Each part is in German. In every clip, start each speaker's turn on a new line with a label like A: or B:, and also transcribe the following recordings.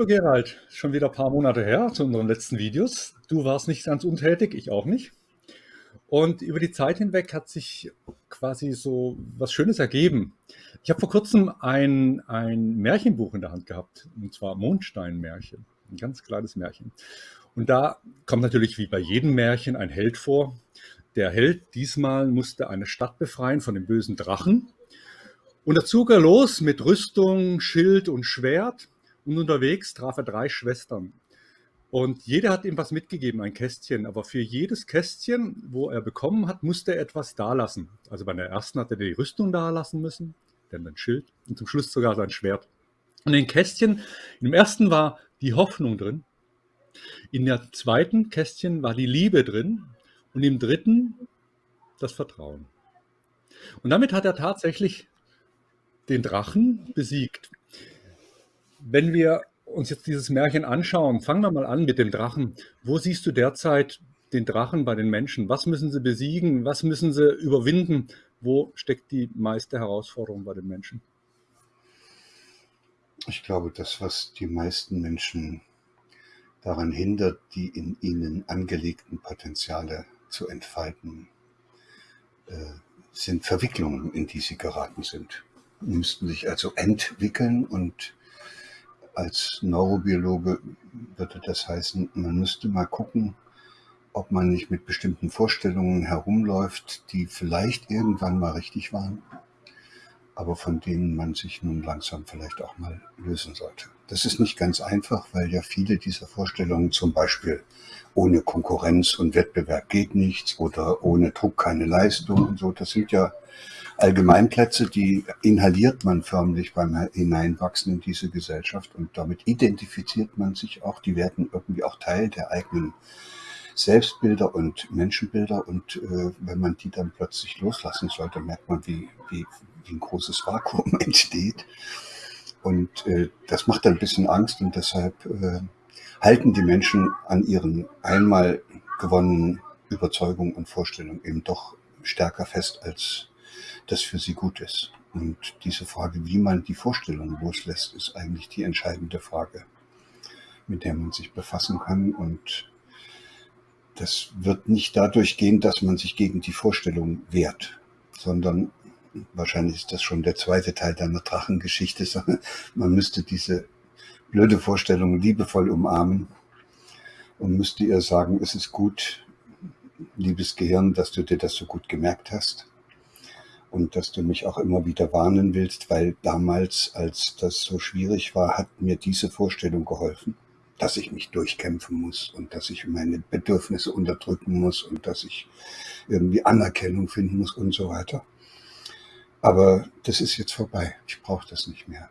A: Lieber Gerald, schon wieder ein paar Monate her zu unseren letzten Videos. Du warst nicht ganz untätig, ich auch nicht. Und über die Zeit hinweg hat sich quasi so was Schönes ergeben. Ich habe vor kurzem ein, ein Märchenbuch in der Hand gehabt, und zwar Mondsteinmärchen, ein ganz kleines Märchen. Und da kommt natürlich wie bei jedem Märchen ein Held vor. Der Held diesmal musste eine Stadt befreien von dem bösen Drachen. Und da zog er los mit Rüstung, Schild und Schwert. Und unterwegs traf er drei Schwestern. Und jeder hat ihm was mitgegeben, ein Kästchen. Aber für jedes Kästchen, wo er bekommen hat, musste er etwas dalassen. Also bei der ersten hat er die Rüstung dalassen müssen, dann ein Schild und zum Schluss sogar sein Schwert. Und in den Kästchen, im ersten war die Hoffnung drin, in der zweiten Kästchen war die Liebe drin und im dritten das Vertrauen. Und damit hat er tatsächlich den Drachen besiegt. Wenn wir uns jetzt dieses Märchen anschauen, fangen wir mal an mit dem Drachen. Wo siehst du derzeit den Drachen bei den Menschen? Was müssen sie besiegen? Was müssen sie überwinden? Wo steckt die meiste Herausforderung bei den Menschen?
B: Ich glaube, das, was die meisten Menschen daran hindert, die in ihnen angelegten Potenziale zu entfalten, äh, sind Verwicklungen, in die sie geraten sind. Sie müssten sich also entwickeln und als Neurobiologe würde das heißen, man müsste mal gucken, ob man nicht mit bestimmten Vorstellungen herumläuft, die vielleicht irgendwann mal richtig waren, aber von denen man sich nun langsam vielleicht auch mal lösen sollte. Das ist nicht ganz einfach, weil ja viele dieser Vorstellungen zum Beispiel ohne Konkurrenz und Wettbewerb geht nichts oder ohne Druck keine Leistung und so, das sind ja Allgemeinplätze, die inhaliert man förmlich beim Hineinwachsen in diese Gesellschaft und damit identifiziert man sich auch, die werden irgendwie auch Teil der eigenen Selbstbilder und Menschenbilder und äh, wenn man die dann plötzlich loslassen sollte, merkt man, wie, wie, wie ein großes Vakuum entsteht. Und äh, das macht ein bisschen Angst und deshalb äh, halten die Menschen an ihren einmal gewonnenen Überzeugungen und Vorstellungen eben doch stärker fest, als das für sie gut ist. Und diese Frage, wie man die Vorstellung loslässt, ist eigentlich die entscheidende Frage, mit der man sich befassen kann. Und das wird nicht dadurch gehen, dass man sich gegen die Vorstellung wehrt, sondern wahrscheinlich ist das schon der zweite Teil deiner Drachengeschichte, sondern man müsste diese blöde Vorstellung liebevoll umarmen und müsste ihr sagen, es ist gut, liebes Gehirn, dass du dir das so gut gemerkt hast und dass du mich auch immer wieder warnen willst, weil damals, als das so schwierig war, hat mir diese Vorstellung geholfen, dass ich mich durchkämpfen muss und dass ich meine Bedürfnisse unterdrücken muss und dass ich irgendwie Anerkennung finden muss und so weiter. Aber das ist jetzt vorbei. Ich brauche das nicht mehr.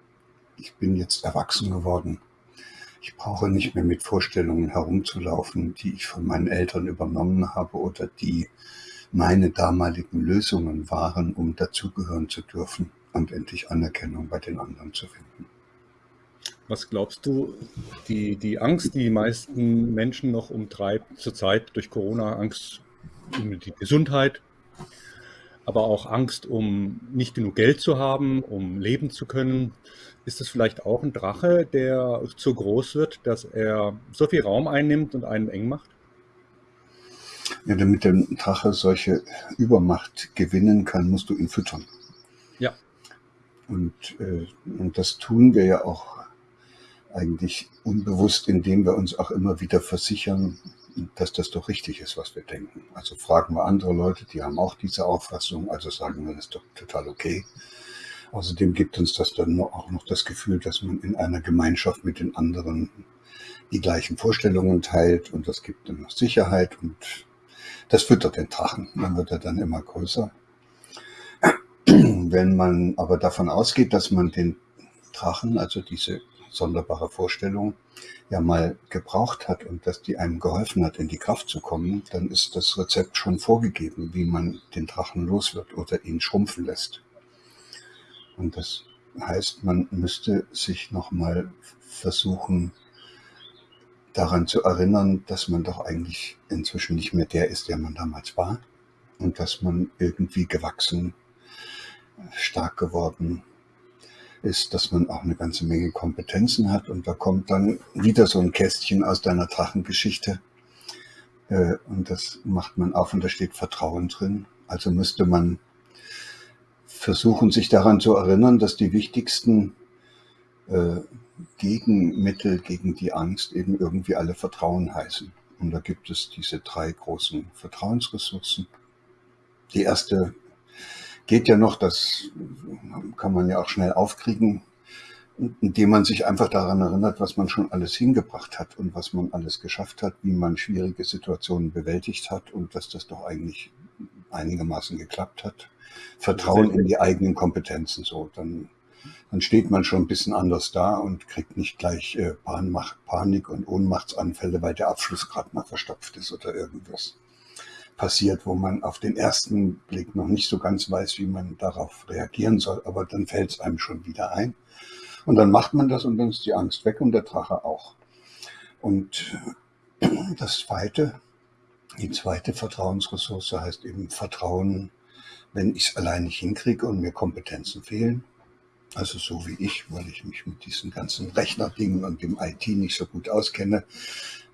B: Ich bin jetzt erwachsen geworden. Ich brauche nicht mehr mit Vorstellungen herumzulaufen, die ich von meinen Eltern übernommen habe oder die meine damaligen Lösungen waren, um dazugehören zu dürfen und endlich Anerkennung bei den anderen zu finden.
A: Was glaubst du, die, die Angst, die die meisten Menschen noch umtreibt, zurzeit durch Corona, Angst um die Gesundheit, aber auch Angst, um nicht genug Geld zu haben, um leben zu können, ist das vielleicht auch ein Drache, der zu groß wird, dass er so viel Raum einnimmt und einen eng macht?
B: Ja, damit der Drache solche Übermacht gewinnen kann, musst du ihn füttern.
A: Ja.
B: Und, äh, und das tun wir ja auch eigentlich unbewusst, indem wir uns auch immer wieder versichern, dass das doch richtig ist, was wir denken. Also fragen wir andere Leute, die haben auch diese Auffassung, also sagen wir, das ist doch total okay. Außerdem gibt uns das dann auch noch das Gefühl, dass man in einer Gemeinschaft mit den anderen die gleichen Vorstellungen teilt und das gibt dann noch Sicherheit und das füttert den Drachen. Dann wird er dann immer größer. Wenn man aber davon ausgeht, dass man den Drachen, also diese sonderbare Vorstellung, ja mal gebraucht hat und dass die einem geholfen hat, in die Kraft zu kommen, dann ist das Rezept schon vorgegeben, wie man den Drachen los wird oder ihn schrumpfen lässt. Und das heißt, man müsste sich nochmal versuchen, daran zu erinnern, dass man doch eigentlich inzwischen nicht mehr der ist, der man damals war und dass man irgendwie gewachsen stark geworden ist, dass man auch eine ganze Menge Kompetenzen hat. Und da kommt dann wieder so ein Kästchen aus deiner Drachengeschichte. Äh, und das macht man auf und da steht Vertrauen drin. Also müsste man versuchen, sich daran zu erinnern, dass die wichtigsten äh, Gegenmittel gegen die Angst eben irgendwie alle Vertrauen heißen. Und da gibt es diese drei großen Vertrauensressourcen. Die erste geht ja noch, das kann man ja auch schnell aufkriegen, indem man sich einfach daran erinnert, was man schon alles hingebracht hat und was man alles geschafft hat, wie man schwierige Situationen bewältigt hat und dass das doch eigentlich einigermaßen geklappt hat. Vertrauen in die eigenen Kompetenzen, so, dann, dann steht man schon ein bisschen anders da und kriegt nicht gleich äh, Panik und Ohnmachtsanfälle, weil der Abschluss gerade mal verstopft ist oder irgendwas passiert, wo man auf den ersten Blick noch nicht so ganz weiß, wie man darauf reagieren soll, aber dann fällt es einem schon wieder ein. Und dann macht man das und dann ist die Angst weg und der Drache auch. Und das zweite, die zweite Vertrauensressource heißt eben Vertrauen, wenn ich es allein nicht hinkriege und mir Kompetenzen fehlen. Also so wie ich, weil ich mich mit diesen ganzen Rechnerdingen und dem IT nicht so gut auskenne,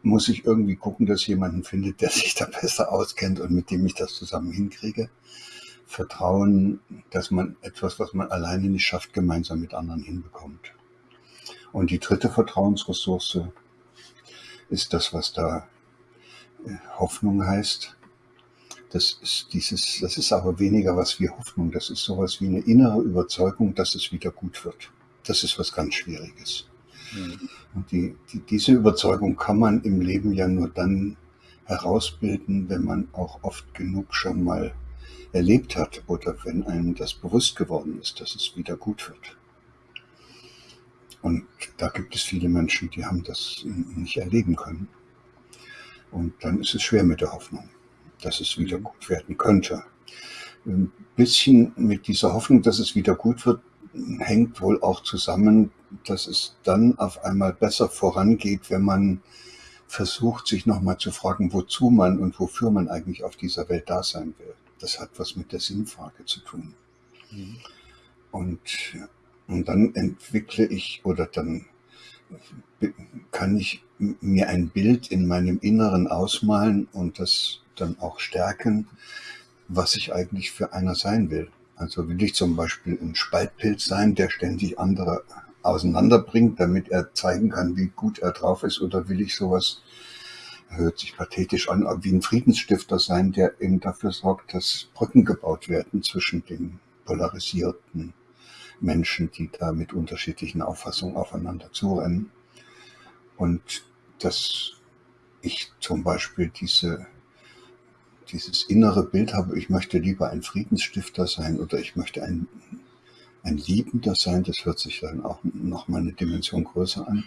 B: muss ich irgendwie gucken, dass jemanden findet, der sich da besser auskennt und mit dem ich das zusammen hinkriege. Vertrauen, dass man etwas, was man alleine nicht schafft, gemeinsam mit anderen hinbekommt. Und die dritte Vertrauensressource ist das, was da äh, Hoffnung heißt. Das ist dieses, das ist aber weniger was wie Hoffnung. Das ist sowas wie eine innere Überzeugung, dass es wieder gut wird. Das ist was ganz Schwieriges. Und die, die, diese Überzeugung kann man im Leben ja nur dann herausbilden, wenn man auch oft genug schon mal erlebt hat oder wenn einem das bewusst geworden ist, dass es wieder gut wird. Und da gibt es viele Menschen, die haben das nicht erleben können. Und dann ist es schwer mit der Hoffnung, dass es wieder gut werden könnte. Ein bisschen mit dieser Hoffnung, dass es wieder gut wird, hängt wohl auch zusammen, dass es dann auf einmal besser vorangeht, wenn man versucht, sich nochmal zu fragen, wozu man und wofür man eigentlich auf dieser Welt da sein will. Das hat was mit der Sinnfrage zu tun. Mhm. Und, und dann entwickle ich oder dann kann ich mir ein Bild in meinem Inneren ausmalen und das dann auch stärken, was ich eigentlich für einer sein will. Also will ich zum Beispiel ein Spaltpilz sein, der ständig andere auseinanderbringt, damit er zeigen kann, wie gut er drauf ist, oder will ich sowas, hört sich pathetisch an, wie ein Friedensstifter sein, der eben dafür sorgt, dass Brücken gebaut werden zwischen den polarisierten Menschen, die da mit unterschiedlichen Auffassungen aufeinander zurennen. Und dass ich zum Beispiel diese dieses innere Bild habe, ich möchte lieber ein Friedensstifter sein oder ich möchte ein, ein Liebender sein, das hört sich dann auch noch mal eine Dimension größer an,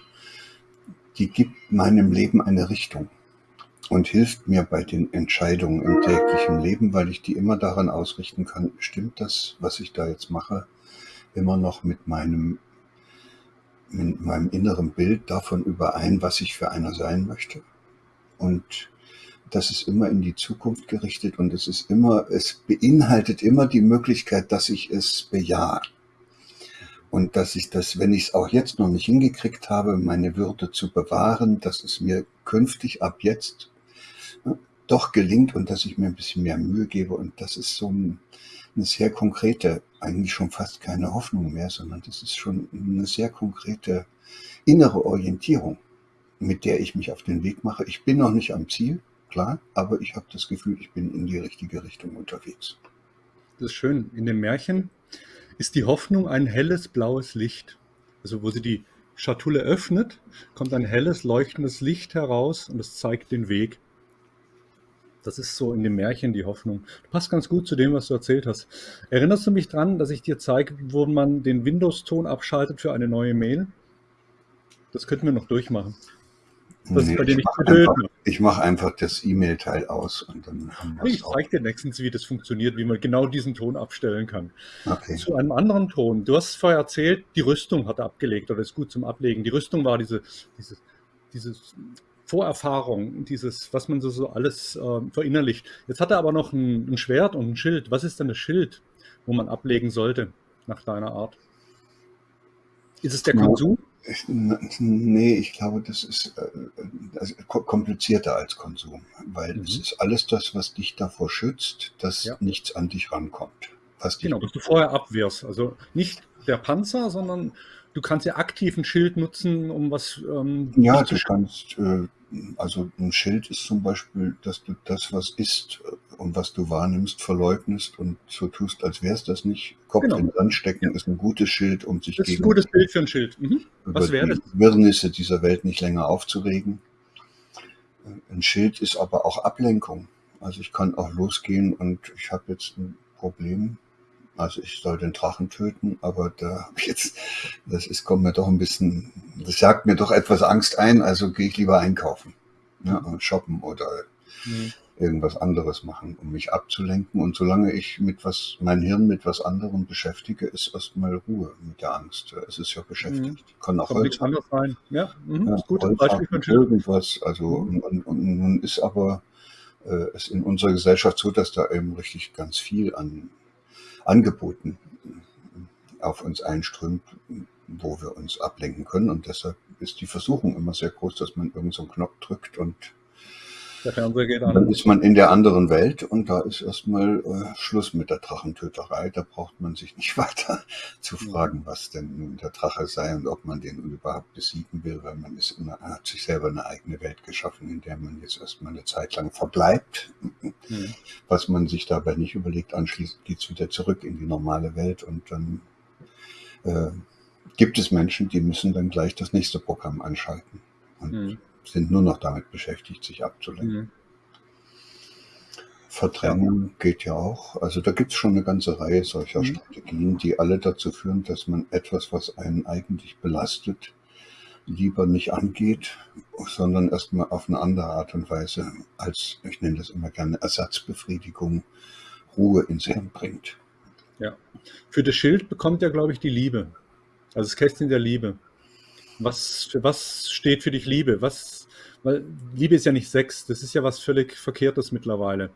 B: die gibt meinem Leben eine Richtung und hilft mir bei den Entscheidungen im täglichen Leben, weil ich die immer daran ausrichten kann, stimmt das, was ich da jetzt mache, immer noch mit meinem, mit meinem inneren Bild davon überein, was ich für einer sein möchte. Und das ist immer in die Zukunft gerichtet und es ist immer, es beinhaltet immer die Möglichkeit, dass ich es bejahe. Und dass ich das, wenn ich es auch jetzt noch nicht hingekriegt habe, meine Würde zu bewahren, dass es mir künftig ab jetzt doch gelingt und dass ich mir ein bisschen mehr Mühe gebe. Und das ist so ein, eine sehr konkrete, eigentlich schon fast keine Hoffnung mehr, sondern das ist schon eine sehr konkrete innere Orientierung, mit der ich mich auf den Weg mache. Ich bin noch nicht am Ziel, klar, aber ich habe das Gefühl, ich bin in die richtige Richtung unterwegs.
A: Das ist schön. In dem Märchen ist die Hoffnung ein helles blaues Licht. Also wo sie die Schatulle öffnet, kommt ein helles leuchtendes Licht heraus und es zeigt den Weg. Das ist so in dem Märchen die Hoffnung. Das passt ganz gut zu dem, was du erzählt hast. Erinnerst du mich dran, dass ich dir zeige, wo man den Windows-Ton abschaltet für eine neue Mail? Das könnten wir noch durchmachen.
B: Das nee, bei dir nicht einfach, Ich mache einfach das E-Mail-Teil aus und dann
A: haben wir Ich zeige dir nächstens, wie das funktioniert, wie man genau diesen Ton abstellen kann. Okay. Zu einem anderen Ton. Du hast vorher erzählt, die Rüstung hat er abgelegt oder ist gut zum Ablegen. Die Rüstung war diese, diese, diese Vorerfahrung, dieses, was man so, so alles äh, verinnerlicht. Jetzt hat er aber noch ein, ein Schwert und ein Schild. Was ist denn das Schild? wo man ablegen sollte, nach deiner Art? Ist es der Konsum?
B: Nee, ich glaube, das ist also komplizierter als Konsum, weil mhm. es ist alles das, was dich davor schützt, dass ja. nichts an dich rankommt.
A: genau, dass du vorher abwehrst. Also nicht der Panzer, sondern du kannst ja aktiv ein Schild nutzen, um was
B: ähm, Ja, du kannst, äh, also ein Schild ist zum Beispiel, dass du das, was ist und was du wahrnimmst, verleugnest und so tust, als wäre es das nicht. Kopf genau. in den Sand stecken ist ein gutes Schild, um sich
A: das gegen ist ein gutes Bild für ein Schild. Mhm.
B: Was wäre das? Wirrnisse dieser Welt nicht länger aufzuregen. Ein Schild ist aber auch Ablenkung. Also ich kann auch losgehen und ich habe jetzt ein Problem. Also ich soll den Drachen töten, aber da jetzt, das ist, kommt mir doch ein bisschen, das jagt mir doch etwas Angst ein, also gehe ich lieber einkaufen. Ja, shoppen oder mhm irgendwas anderes machen, um mich abzulenken. Und solange ich mit was, mein Hirn mit was anderem beschäftige, ist erstmal Ruhe mit der Angst. Es ist ja beschäftigt. Mhm.
A: Kann auch Holz
B: anders
A: sein. Ja,
B: mhm. ja Beispiel für irgendwas. Also mhm. und, und, nun ist aber äh, es in unserer Gesellschaft so, dass da eben richtig ganz viel an Angeboten auf uns einströmt, wo wir uns ablenken können. Und deshalb ist die Versuchung immer sehr groß, dass man irgendeinen so Knopf drückt und der Fernseher geht an. Dann ist man in der anderen Welt und da ist erstmal äh, Schluss mit der Drachentöterei. Da braucht man sich nicht weiter zu fragen, was denn nun der Drache sei und ob man den überhaupt besiegen will, weil man ist immer, hat sich selber eine eigene Welt geschaffen, in der man jetzt erstmal eine Zeit lang verbleibt. Mhm. Was man sich dabei nicht überlegt, anschließend geht es wieder zurück in die normale Welt und dann äh, gibt es Menschen, die müssen dann gleich das nächste Programm anschalten. Und mhm sind nur noch damit beschäftigt, sich abzulenken. Mhm. Verdrängen geht ja auch. Also da gibt es schon eine ganze Reihe solcher mhm. Strategien, die alle dazu führen, dass man etwas, was einen eigentlich belastet, lieber nicht angeht, sondern erstmal auf eine andere Art und Weise als, ich nenne das immer gerne Ersatzbefriedigung, Ruhe ins Hirn bringt.
A: Ja. Für das Schild bekommt ja, glaube ich, die Liebe. Also das Kästchen der Liebe. Was, für was steht für dich Liebe? Was, weil Liebe ist ja nicht Sex, das ist ja was völlig Verkehrtes mittlerweile.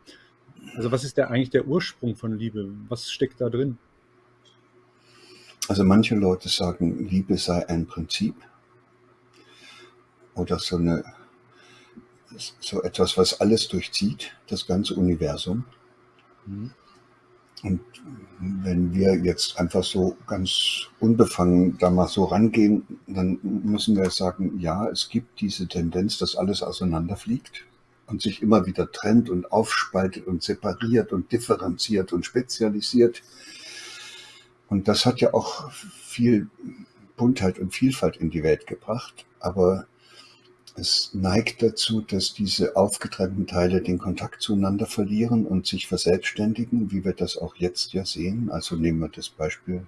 A: Also was ist der eigentlich der Ursprung von Liebe? Was steckt da drin?
B: Also manche Leute sagen, Liebe sei ein Prinzip oder so eine so etwas, was alles durchzieht, das ganze Universum. Mhm. Und wenn wir jetzt einfach so ganz unbefangen da mal so rangehen, dann müssen wir sagen, ja, es gibt diese Tendenz, dass alles auseinanderfliegt und sich immer wieder trennt und aufspaltet und separiert und differenziert und spezialisiert. Und das hat ja auch viel Buntheit und Vielfalt in die Welt gebracht. Aber es neigt dazu, dass diese aufgetrennten Teile den Kontakt zueinander verlieren und sich verselbstständigen, wie wir das auch jetzt ja sehen. Also nehmen wir das Beispiel,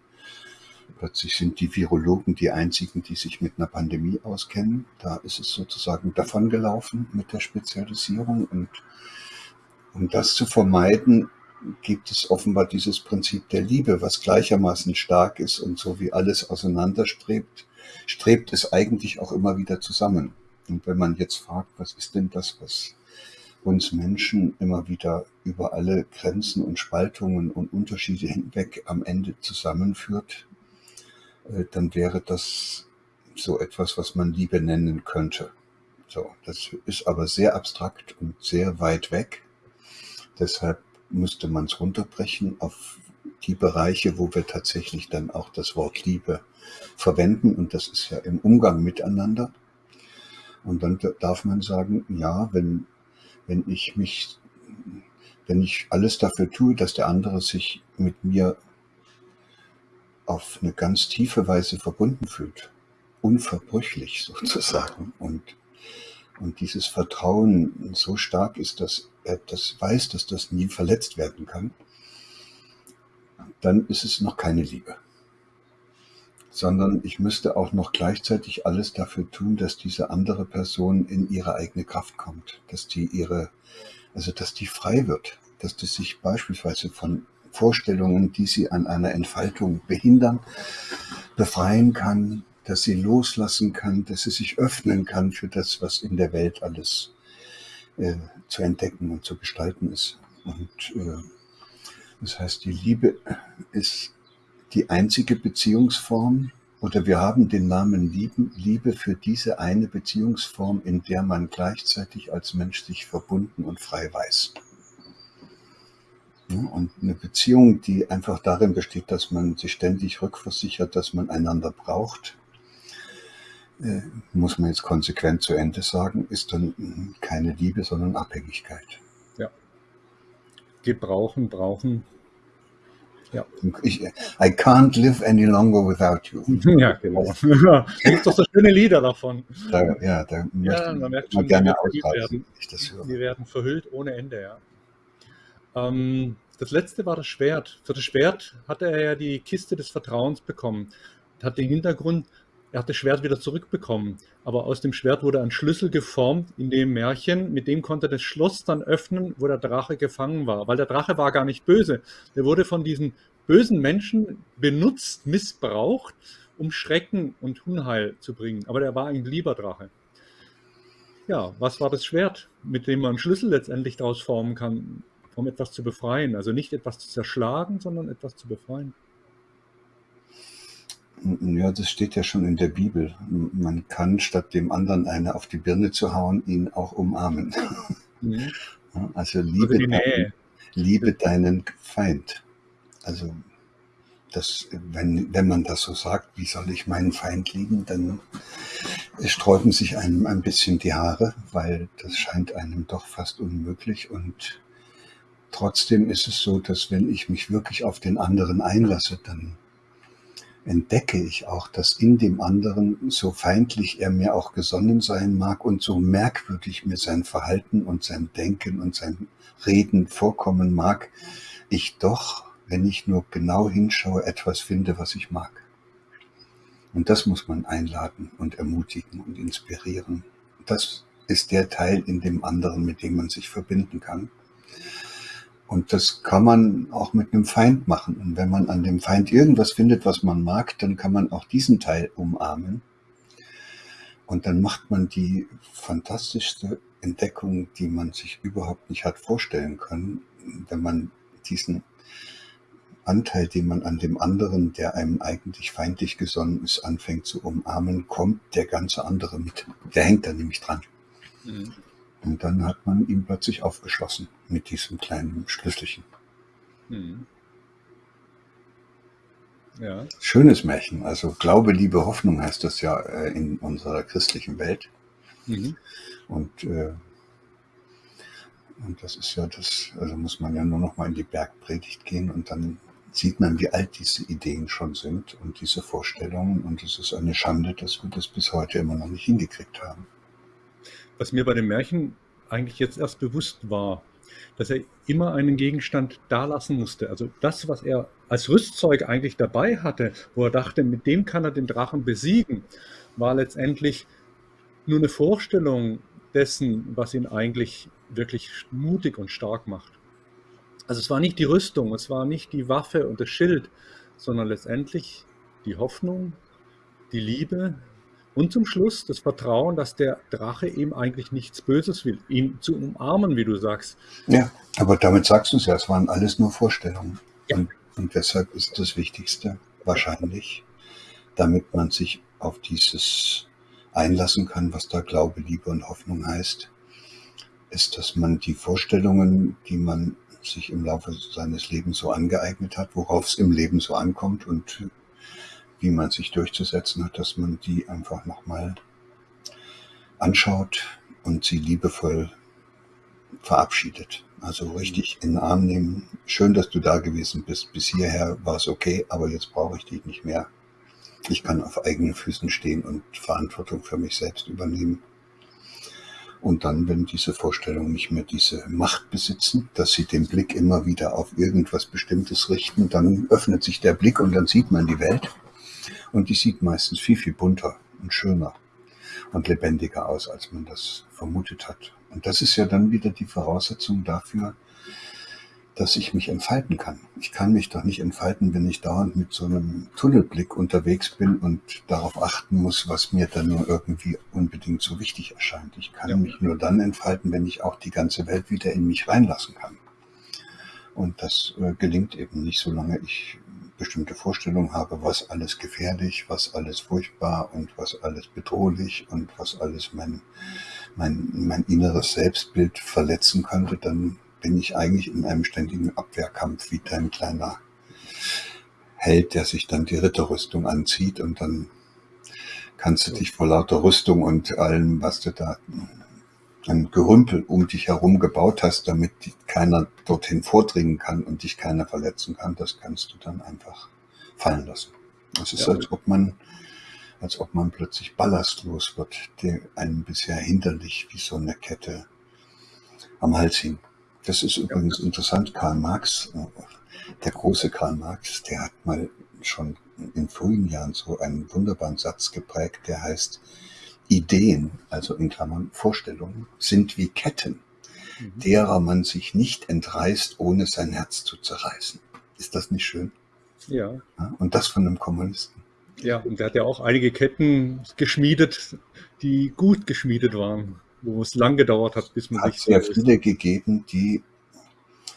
B: plötzlich sind die Virologen die einzigen, die sich mit einer Pandemie auskennen. Da ist es sozusagen davongelaufen mit der Spezialisierung. Und um das zu vermeiden, gibt es offenbar dieses Prinzip der Liebe, was gleichermaßen stark ist und so wie alles auseinanderstrebt, strebt es eigentlich auch immer wieder zusammen. Und wenn man jetzt fragt, was ist denn das, was uns Menschen immer wieder über alle Grenzen und Spaltungen und Unterschiede hinweg am Ende zusammenführt, äh, dann wäre das so etwas, was man Liebe nennen könnte. So, das ist aber sehr abstrakt und sehr weit weg. Deshalb müsste man es runterbrechen auf die Bereiche, wo wir tatsächlich dann auch das Wort Liebe verwenden. Und das ist ja im Umgang miteinander. Und dann darf man sagen, ja, wenn, wenn ich mich, wenn ich alles dafür tue, dass der andere sich mit mir auf eine ganz tiefe Weise verbunden fühlt, unverbrüchlich sozusagen und, und dieses Vertrauen so stark ist, dass er das weiß, dass das nie verletzt werden kann, dann ist es noch keine Liebe sondern ich müsste auch noch gleichzeitig alles dafür tun, dass diese andere Person in ihre eigene Kraft kommt, dass die ihre, also dass die frei wird, dass die sich beispielsweise von Vorstellungen, die sie an einer Entfaltung behindern, befreien kann, dass sie loslassen kann, dass sie sich öffnen kann für das, was in der Welt alles äh, zu entdecken und zu gestalten ist. Und äh, Das heißt, die Liebe ist die einzige Beziehungsform oder wir haben den Namen Liebe für diese eine Beziehungsform, in der man gleichzeitig als Mensch sich verbunden und frei weiß. Und eine Beziehung, die einfach darin besteht, dass man sich ständig rückversichert, dass man einander braucht, äh, muss man jetzt konsequent zu Ende sagen, ist dann keine Liebe, sondern Abhängigkeit.
A: Ja. Gebrauchen, brauchen.
B: Ja. Ich, I can't live any longer without you.
A: Ja, genau. da gibt es doch so schöne Lieder davon.
B: Da, ja, da
A: ja, man merkt schon, gerne werden, Wir werden verhüllt ohne Ende, ja. Ähm, das letzte war das Schwert. Für das Schwert hatte er ja die Kiste des Vertrauens bekommen. Das hat den Hintergrund, er hat das Schwert wieder zurückbekommen. Aber aus dem Schwert wurde ein Schlüssel geformt in dem Märchen. Mit dem konnte er das Schloss dann öffnen, wo der Drache gefangen war. Weil der Drache war gar nicht böse. Der wurde von diesen bösen Menschen benutzt, missbraucht, um Schrecken und Unheil zu bringen. Aber der war ein lieber Drache. Ja, was war das Schwert, mit dem man einen Schlüssel letztendlich daraus formen kann? um etwas zu befreien. Also nicht etwas zu zerschlagen, sondern etwas zu befreien.
B: Ja, das steht ja schon in der Bibel. Man kann statt dem anderen eine auf die Birne zu hauen, ihn auch umarmen. Mhm. Also liebe, also deinen, liebe deinen Feind. Also das, wenn, wenn man das so sagt, wie soll ich meinen Feind lieben, dann sträuben sich einem ein bisschen die Haare, weil das scheint einem doch fast unmöglich und Trotzdem ist es so, dass wenn ich mich wirklich auf den anderen einlasse, dann entdecke ich auch, dass in dem anderen, so feindlich er mir auch gesonnen sein mag und so merkwürdig mir sein Verhalten und sein Denken und sein Reden vorkommen mag, ich doch, wenn ich nur genau hinschaue, etwas finde, was ich mag. Und das muss man einladen und ermutigen und inspirieren. Das ist der Teil in dem anderen, mit dem man sich verbinden kann. Und das kann man auch mit einem Feind machen. Und wenn man an dem Feind irgendwas findet, was man mag, dann kann man auch diesen Teil umarmen. Und dann macht man die fantastischste Entdeckung, die man sich überhaupt nicht hat vorstellen können, wenn man diesen Anteil, den man an dem anderen, der einem eigentlich feindlich gesonnen ist, anfängt zu umarmen, kommt der ganze andere mit. Der hängt da nämlich dran. Mhm. Und dann hat man ihn plötzlich aufgeschlossen mit diesem kleinen Schlüsselchen. Hm. Ja. Schönes Märchen. Also Glaube, Liebe, Hoffnung heißt das ja äh, in unserer christlichen Welt. Mhm. Und, äh, und das ist ja das, also muss man ja nur noch mal in die Bergpredigt gehen und dann sieht man, wie alt diese Ideen schon sind und diese Vorstellungen. Und es ist eine Schande, dass wir das bis heute immer noch nicht hingekriegt haben
A: was mir bei dem Märchen eigentlich jetzt erst bewusst war, dass er immer einen Gegenstand da lassen musste. Also das, was er als Rüstzeug eigentlich dabei hatte, wo er dachte, mit dem kann er den Drachen besiegen, war letztendlich nur eine Vorstellung dessen, was ihn eigentlich wirklich mutig und stark macht. Also es war nicht die Rüstung, es war nicht die Waffe und das Schild, sondern letztendlich die Hoffnung, die Liebe, und zum Schluss das Vertrauen, dass der Drache ihm eigentlich nichts Böses will, ihn zu umarmen, wie du sagst.
B: Ja, aber damit sagst du es ja, es waren alles nur Vorstellungen. Ja. Und, und deshalb ist das Wichtigste wahrscheinlich, damit man sich auf dieses einlassen kann, was da Glaube, Liebe und Hoffnung heißt, ist, dass man die Vorstellungen, die man sich im Laufe seines Lebens so angeeignet hat, worauf es im Leben so ankommt und man sich durchzusetzen hat, dass man die einfach nochmal anschaut und sie liebevoll verabschiedet. Also richtig in den Arm nehmen. Schön, dass du da gewesen bist. Bis hierher war es okay, aber jetzt brauche ich dich nicht mehr. Ich kann auf eigenen Füßen stehen und Verantwortung für mich selbst übernehmen. Und dann, wenn diese Vorstellungen nicht mehr diese Macht besitzen, dass sie den Blick immer wieder auf irgendwas Bestimmtes richten, dann öffnet sich der Blick und dann sieht man die Welt. Und die sieht meistens viel, viel bunter und schöner und lebendiger aus, als man das vermutet hat. Und das ist ja dann wieder die Voraussetzung dafür, dass ich mich entfalten kann. Ich kann mich doch nicht entfalten, wenn ich dauernd mit so einem Tunnelblick unterwegs bin und darauf achten muss, was mir dann nur irgendwie unbedingt so wichtig erscheint. Ich kann ja. mich nur dann entfalten, wenn ich auch die ganze Welt wieder in mich reinlassen kann. Und das äh, gelingt eben nicht, solange ich bestimmte Vorstellungen habe, was alles gefährlich, was alles furchtbar und was alles bedrohlich und was alles mein, mein, mein inneres Selbstbild verletzen könnte, dann bin ich eigentlich in einem ständigen Abwehrkampf wie dein kleiner Held, der sich dann die Ritterrüstung anzieht und dann kannst du dich vor lauter Rüstung und allem, was du da ein Gerümpel um dich herum gebaut hast, damit keiner dorthin vordringen kann und dich keiner verletzen kann, das kannst du dann einfach fallen lassen. Es ist, ja. als ob man, als ob man plötzlich ballastlos wird, der einem bisher hinderlich wie so eine Kette am Hals hing. Das ist übrigens ja. interessant. Karl Marx, der große Karl Marx, der hat mal schon in frühen Jahren so einen wunderbaren Satz geprägt, der heißt, Ideen, also in Klammern Vorstellungen, sind wie Ketten, mhm. derer man sich nicht entreißt, ohne sein Herz zu zerreißen. Ist das nicht schön?
A: Ja.
B: und das von einem Kommunisten.
A: Ja, und er hat ja auch einige Ketten geschmiedet, die gut geschmiedet waren, wo es lang gedauert hat, bis man
B: hat sich. Es hat sehr viele gegeben, die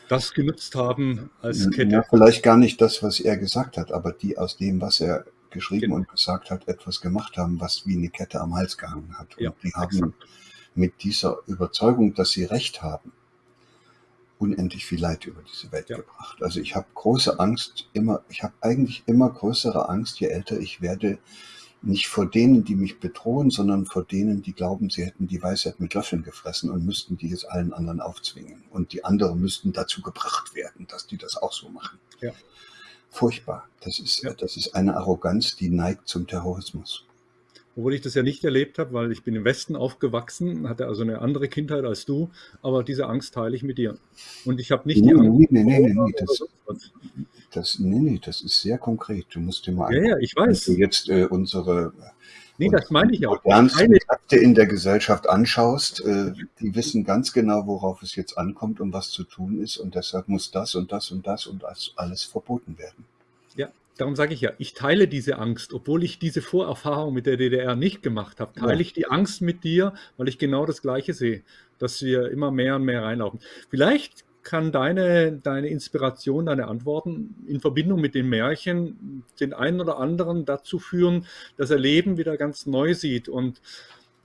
A: das genutzt haben als Kette.
B: Ja, vielleicht gar nicht das, was er gesagt hat, aber die aus dem, was er geschrieben genau. und gesagt hat, etwas gemacht haben, was wie eine Kette am Hals gehangen hat. Und ja, die haben exakt. mit dieser Überzeugung, dass sie Recht haben, unendlich viel Leid über diese Welt ja. gebracht. Also ich habe große Angst, immer, ich habe eigentlich immer größere Angst, je älter ich werde, nicht vor denen, die mich bedrohen, sondern vor denen, die glauben, sie hätten die Weisheit mit Löffeln gefressen und müssten die jetzt allen anderen aufzwingen. Und die anderen müssten dazu gebracht werden, dass die das auch so machen.
A: Ja
B: furchtbar. Das ist, ja. das ist eine Arroganz, die neigt zum Terrorismus.
A: Obwohl ich das ja nicht erlebt habe, weil ich bin im Westen aufgewachsen, hatte also eine andere Kindheit als du, aber diese Angst teile ich mit dir. Und ich habe nicht
B: nee,
A: die Angst.
B: Nee, nee, nee, nee, das, das, nee, nee, das ist sehr konkret. Du musst dir mal
A: Ja, ja, ich weiß.
B: Wenn du jetzt äh, unsere
A: Nee, das meine ich auch.
B: Modernsten Kräfte in der Gesellschaft anschaust, äh, die wissen ganz genau, worauf es jetzt ankommt und was zu tun ist. Und deshalb muss das und das und das und das alles verboten werden.
A: Ja, darum sage ich ja, ich teile diese Angst, obwohl ich diese Vorerfahrung mit der DDR nicht gemacht habe, teile ja. ich die Angst mit dir, weil ich genau das Gleiche sehe, dass wir immer mehr und mehr reinlaufen. Vielleicht kann deine, deine Inspiration, deine Antworten in Verbindung mit den Märchen den einen oder anderen dazu führen, dass er Leben wieder ganz neu sieht. Und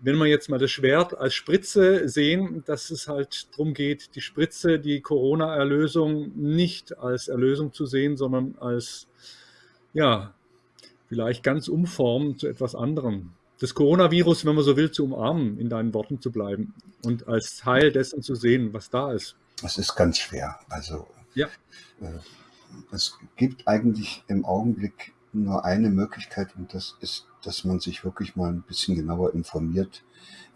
A: wenn wir jetzt mal das Schwert als Spritze sehen, dass es halt darum geht, die Spritze, die Corona-Erlösung nicht als Erlösung zu sehen, sondern als, ja, vielleicht ganz umformen zu etwas anderem. Das Coronavirus, wenn man so will, zu umarmen, in deinen Worten zu bleiben und als Teil dessen zu sehen, was da ist.
B: Es ist ganz schwer. Also
A: ja.
B: äh, es gibt eigentlich im Augenblick nur eine Möglichkeit und das ist, dass man sich wirklich mal ein bisschen genauer informiert,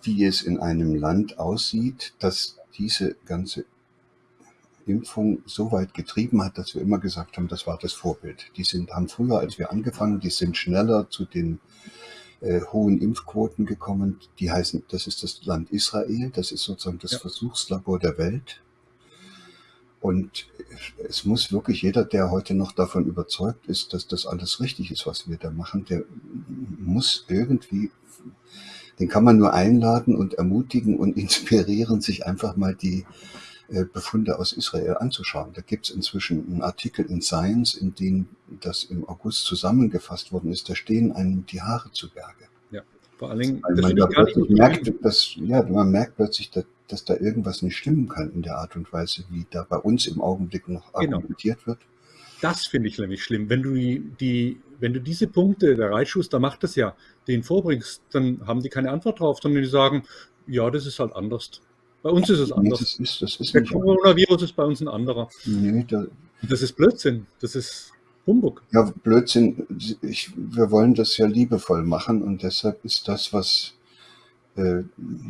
B: wie es in einem Land aussieht, dass diese ganze Impfung so weit getrieben hat, dass wir immer gesagt haben, das war das Vorbild. Die sind, haben früher, als wir angefangen, die sind schneller zu den äh, hohen Impfquoten gekommen. Die heißen, das ist das Land Israel, das ist sozusagen das ja. Versuchslabor der Welt. Und es muss wirklich jeder, der heute noch davon überzeugt ist, dass das alles richtig ist, was wir da machen, der muss irgendwie, den kann man nur einladen und ermutigen und inspirieren, sich einfach mal die äh, Befunde aus Israel anzuschauen. Da gibt es inzwischen einen Artikel in Science, in dem das im August zusammengefasst worden ist. Da stehen einem die Haare zu Berge.
A: Vor allen Dingen,
B: man, da plötzlich merkt, dass, ja, man merkt plötzlich, dass dass da irgendwas nicht stimmen kann in der Art und Weise, wie da bei uns im Augenblick noch genau. argumentiert wird.
A: Das finde ich nämlich schlimm. Wenn du die, die, wenn du diese Punkte, der Reitschuster macht das ja, den vorbringst, dann haben die keine Antwort drauf, sondern die sagen, ja, das ist halt anders. Bei uns ist es anders.
B: Nee, das ist, das ist
A: der Coronavirus ist bei uns ein anderer.
B: Nee, da,
A: das ist Blödsinn. Das ist Humbug.
B: Ja, Blödsinn. Ich, wir wollen das ja liebevoll machen und deshalb ist das, was äh,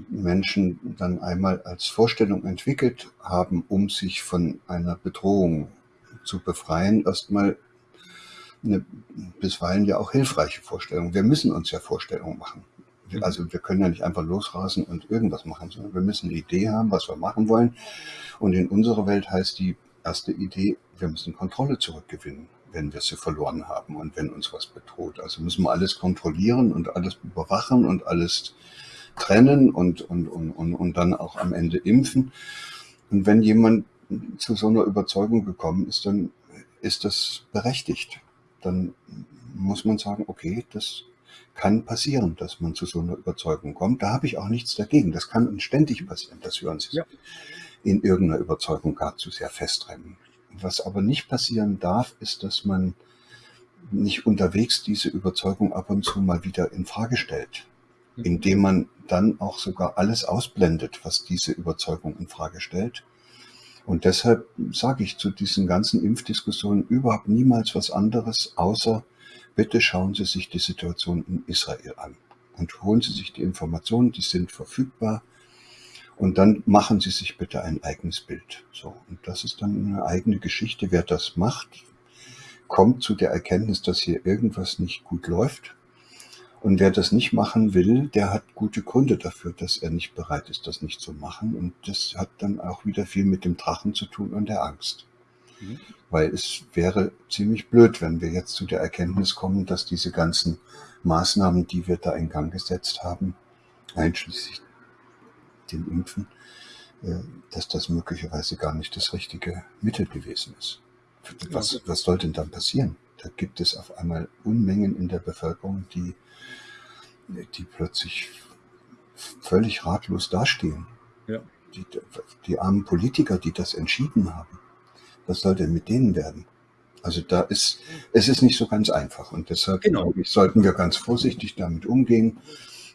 B: Menschen dann einmal als Vorstellung entwickelt haben, um sich von einer Bedrohung zu befreien, erstmal eine bisweilen ja auch hilfreiche Vorstellung. Wir müssen uns ja Vorstellungen machen. Mhm. Also wir können ja nicht einfach losrasen und irgendwas machen, sondern wir müssen eine Idee haben, was wir machen wollen. Und in unserer Welt heißt die erste Idee, wir müssen Kontrolle zurückgewinnen, wenn wir sie verloren haben und wenn uns was bedroht. Also müssen wir alles kontrollieren und alles überwachen und alles trennen und, und, und, und, und dann auch am Ende impfen. Und wenn jemand zu so einer Überzeugung gekommen ist, dann ist das berechtigt. Dann muss man sagen, okay, das kann passieren, dass man zu so einer Überzeugung kommt. Da habe ich auch nichts dagegen. Das kann uns ständig passieren, dass wir uns ja. in irgendeiner Überzeugung gar zu sehr festrennen. Was aber nicht passieren darf, ist, dass man nicht unterwegs diese Überzeugung ab und zu mal wieder in Frage stellt, mhm. indem man dann auch sogar alles ausblendet, was diese Überzeugung in Frage stellt. Und deshalb sage ich zu diesen ganzen Impfdiskussionen überhaupt niemals was anderes, außer bitte schauen Sie sich die Situation in Israel an und holen Sie sich die Informationen, die sind verfügbar. Und dann machen Sie sich bitte ein eigenes Bild. So. Und das ist dann eine eigene Geschichte. Wer das macht, kommt zu der Erkenntnis, dass hier irgendwas nicht gut läuft. Und wer das nicht machen will, der hat gute Gründe dafür, dass er nicht bereit ist, das nicht zu machen. Und das hat dann auch wieder viel mit dem Drachen zu tun und der Angst. Mhm. Weil es wäre ziemlich blöd, wenn wir jetzt zu der Erkenntnis kommen, dass diese ganzen Maßnahmen, die wir da in Gang gesetzt haben, einschließlich dem Impfen, äh, dass das möglicherweise gar nicht das richtige Mittel gewesen ist. Was, was soll denn dann passieren? Da gibt es auf einmal Unmengen in der Bevölkerung, die, die plötzlich völlig ratlos dastehen. Ja. Die, die armen Politiker, die das entschieden haben. Was soll denn mit denen werden? Also da ist, es ist nicht so ganz einfach. Und deshalb genau. ich, sollten wir ganz vorsichtig damit umgehen.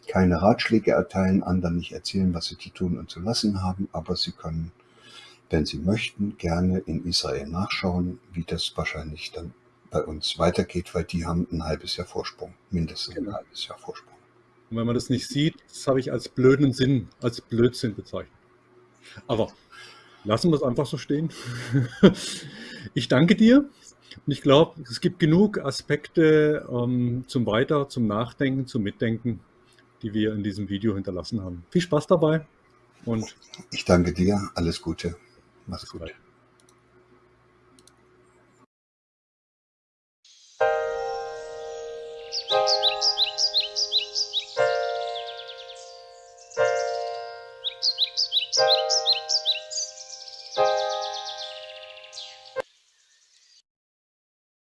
B: Keine Ratschläge erteilen, anderen nicht erzählen, was sie zu tun und zu lassen haben, aber sie können wenn Sie möchten, gerne in Israel nachschauen, wie das wahrscheinlich dann bei uns weitergeht, weil die haben ein halbes Jahr Vorsprung, mindestens genau. ein halbes Jahr Vorsprung.
A: Und wenn man das nicht sieht, das habe ich als blöden Sinn, als Blödsinn bezeichnet. Aber lassen wir es einfach so stehen. Ich danke dir und ich glaube, es gibt genug Aspekte ähm, zum Weiter, zum Nachdenken, zum Mitdenken, die wir in diesem Video hinterlassen haben. Viel Spaß dabei und
B: ich danke dir. Alles Gute. Mach's gut.